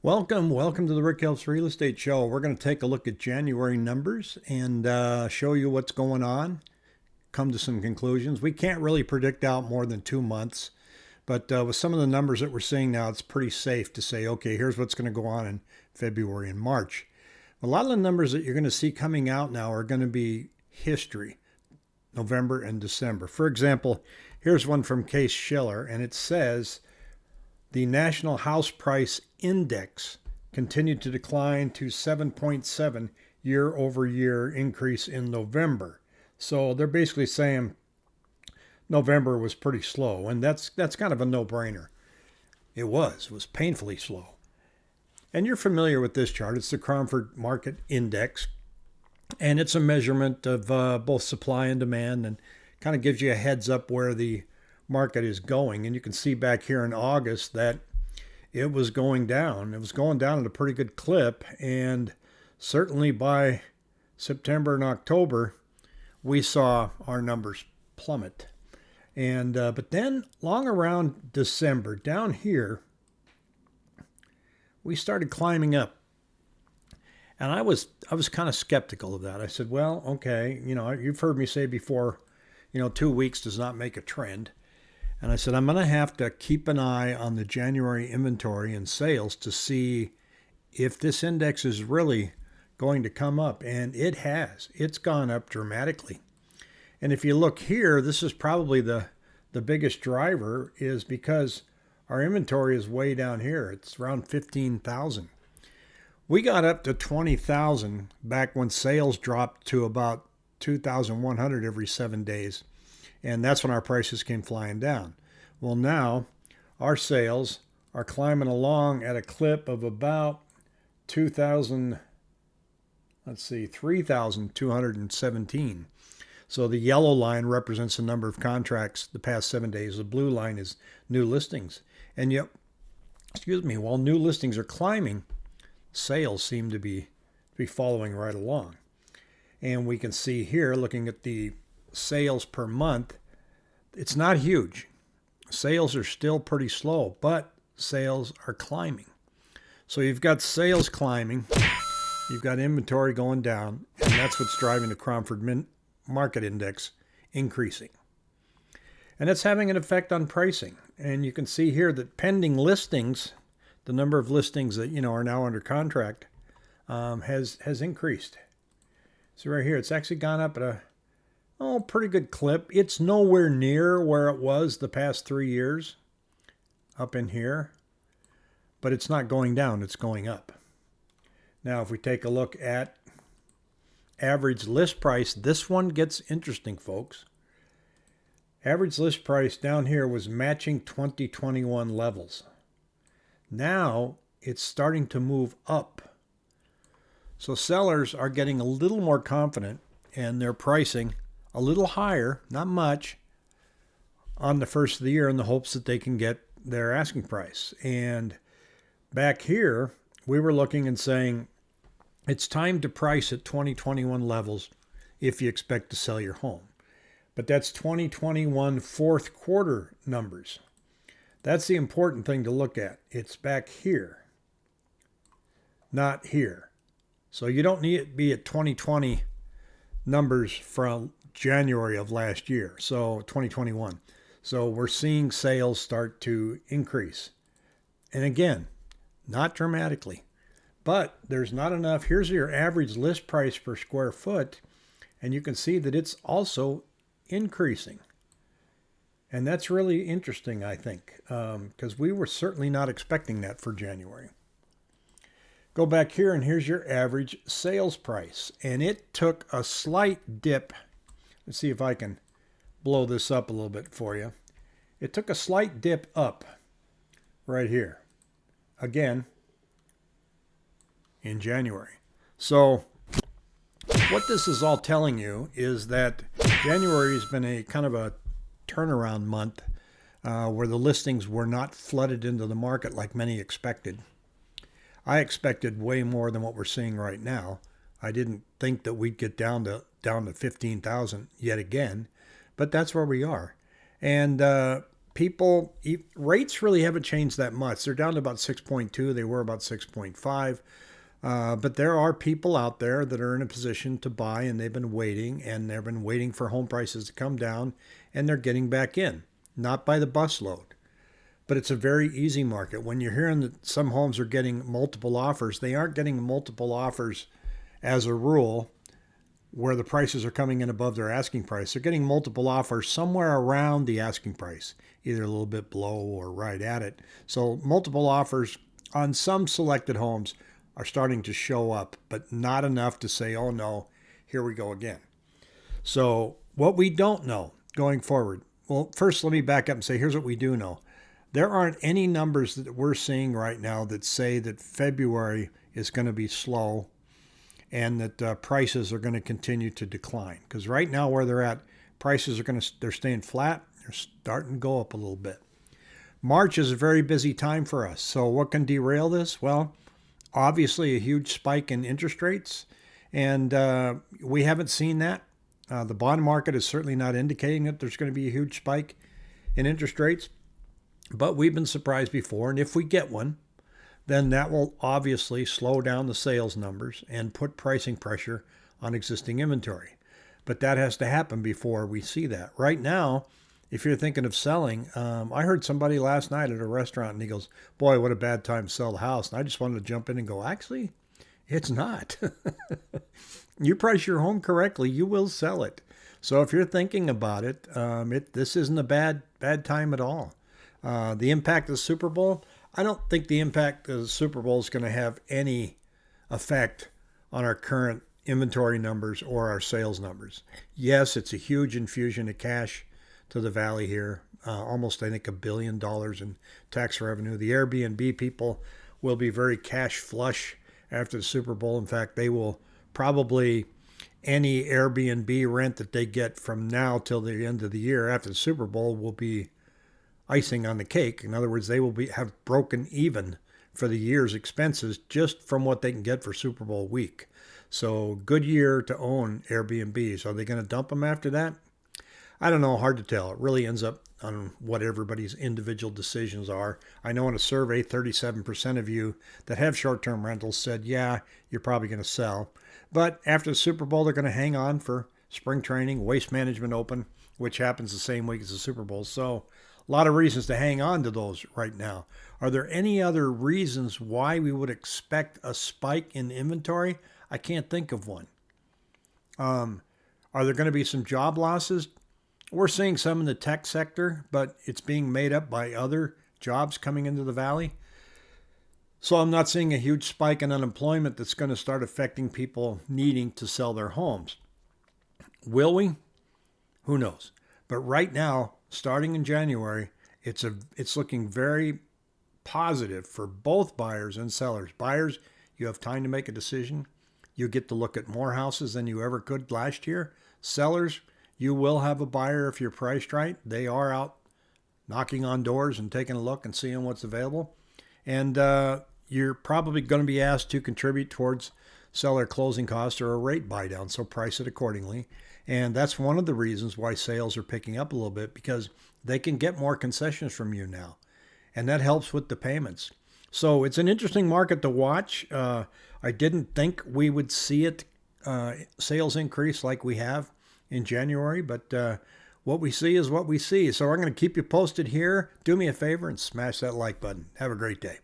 Welcome, welcome to the Rick Helps Real Estate Show. We're going to take a look at January numbers and uh, show you what's going on, come to some conclusions. We can't really predict out more than two months, but uh, with some of the numbers that we're seeing now, it's pretty safe to say, okay, here's what's going to go on in February and March. A lot of the numbers that you're going to see coming out now are going to be history, November and December. For example, here's one from Case Shiller, and it says the National House Price Index continued to decline to 7.7 year over year increase in November. So they're basically saying November was pretty slow, and that's that's kind of a no-brainer. It was. It was painfully slow. And you're familiar with this chart. It's the Cromford Market Index, and it's a measurement of uh, both supply and demand, and kind of gives you a heads up where the market is going. And you can see back here in August that it was going down. It was going down at a pretty good clip. And certainly by September and October, we saw our numbers plummet. And uh, but then long around December, down here, we started climbing up. And I was I was kind of skeptical of that. I said, well, okay, you know, you've heard me say before, you know, two weeks does not make a trend. And I said, I'm going to have to keep an eye on the January inventory and sales to see if this index is really going to come up. And it has. It's gone up dramatically. And if you look here, this is probably the, the biggest driver is because our inventory is way down here. It's around 15,000. We got up to 20,000 back when sales dropped to about 2,100 every seven days. And that's when our prices came flying down. Well, now our sales are climbing along at a clip of about 2,000, let's see, 3,217. So the yellow line represents the number of contracts the past seven days. The blue line is new listings. And yet, excuse me, while new listings are climbing, sales seem to be, be following right along. And we can see here, looking at the sales per month, it's not huge. Sales are still pretty slow, but sales are climbing. So you've got sales climbing, you've got inventory going down, and that's what's driving the Cromford Market Index increasing. And it's having an effect on pricing. And you can see here that pending listings, the number of listings that you know are now under contract, um, has has increased. So right here, it's actually gone up at a oh, pretty good clip. It's nowhere near where it was the past three years up in here, but it's not going down, it's going up. Now, if we take a look at average list price, this one gets interesting, folks. Average list price down here was matching 2021 levels. Now it's starting to move up. So sellers are getting a little more confident and they're pricing a little higher, not much, on the first of the year in the hopes that they can get their asking price. And back here, we were looking and saying it's time to price at 2021 levels if you expect to sell your home. But that's 2021 fourth quarter numbers. That's the important thing to look at. It's back here, not here. So you don't need it to be at 2020 numbers from January of last year, so 2021. So we're seeing sales start to increase. And again, not dramatically, but there's not enough. Here's your average list price per square foot, and you can see that it's also increasing. And that's really interesting, I think, because um, we were certainly not expecting that for January. Go back here, and here's your average sales price. And it took a slight dip Let's see if I can blow this up a little bit for you. It took a slight dip up right here. Again, in January. So what this is all telling you is that January has been a kind of a turnaround month uh, where the listings were not flooded into the market like many expected. I expected way more than what we're seeing right now. I didn't think that we'd get down to down to 15,000 yet again, but that's where we are. And uh, people rates really haven't changed that much. They're down to about 6.2. They were about 6.5. Uh, but there are people out there that are in a position to buy and they've been waiting and they've been waiting for home prices to come down and they're getting back in, not by the busload. But it's a very easy market. When you're hearing that some homes are getting multiple offers, they aren't getting multiple offers as a rule where the prices are coming in above their asking price. They're getting multiple offers somewhere around the asking price, either a little bit below or right at it. So multiple offers on some selected homes are starting to show up, but not enough to say, oh no, here we go again. So, what we don't know going forward, well, first let me back up and say here's what we do know. There aren't any numbers that we're seeing right now that say that February is going to be slow and that uh, prices are going to continue to decline. Because right now, where they're at, prices are going to they're staying flat. They're starting to go up a little bit. March is a very busy time for us. So what can derail this? Well, obviously a huge spike in interest rates, and uh, we haven't seen that. Uh, the bond market is certainly not indicating that there's going to be a huge spike in interest rates, but we've been surprised before, and if we get one, then that will obviously slow down the sales numbers and put pricing pressure on existing inventory. But that has to happen before we see that. Right now, if you're thinking of selling, um, I heard somebody last night at a restaurant and he goes, Boy, what a bad time to sell the house. And I just wanted to jump in and go, Actually, it's not. you price your home correctly, you will sell it. So if you're thinking about it, um, it this isn't a bad bad time at all. Uh, the impact of the Super Bowl, I don't think the impact of the Super Bowl is going to have any effect on our current inventory numbers or our sales numbers. Yes, it's a huge infusion of cash to the valley here. Uh, almost, I think, a billion dollars in tax revenue. The Airbnb people will be very cash flush after the Super Bowl. In fact, they will probably any Airbnb rent that they get from now till the end of the year after the Super Bowl will be icing on the cake. In other words, they will be have broken even for the year's expenses just from what they can get for Super Bowl week. So good year to own Airbnbs. Are they going to dump them after that? I don't know, hard to tell. It really ends up on what everybody's individual decisions are. I know in a survey, 37% of you that have short term rentals said, yeah, you're probably going to sell. But after the Super Bowl, they're going to hang on for spring training, waste management open, which happens the same week as the Super Bowl. So a lot of reasons to hang on to those right now. Are there any other reasons why we would expect a spike in inventory? I can't think of one. Um, are there going to be some job losses? We're seeing some in the tech sector, but it's being made up by other jobs coming into the valley. So I'm not seeing a huge spike in unemployment that's going to start affecting people needing to sell their homes. Will we? Who knows? But right now, starting in January, it's a it's looking very positive for both buyers and sellers. Buyers, you have time to make a decision. You get to look at more houses than you ever could last year. Sellers, you will have a buyer if you're priced right. They are out knocking on doors and taking a look and seeing what's available. And uh, you're probably going to be asked to contribute towards seller closing costs or a rate buy down, so price it accordingly. And that's one of the reasons why sales are picking up a little bit because they can get more concessions from you now. And that helps with the payments. So it's an interesting market to watch. Uh, I didn't think we would see it uh, sales increase like we have in January, but uh, what we see is what we see. So I'm going to keep you posted here. Do me a favor and smash that like button. Have a great day.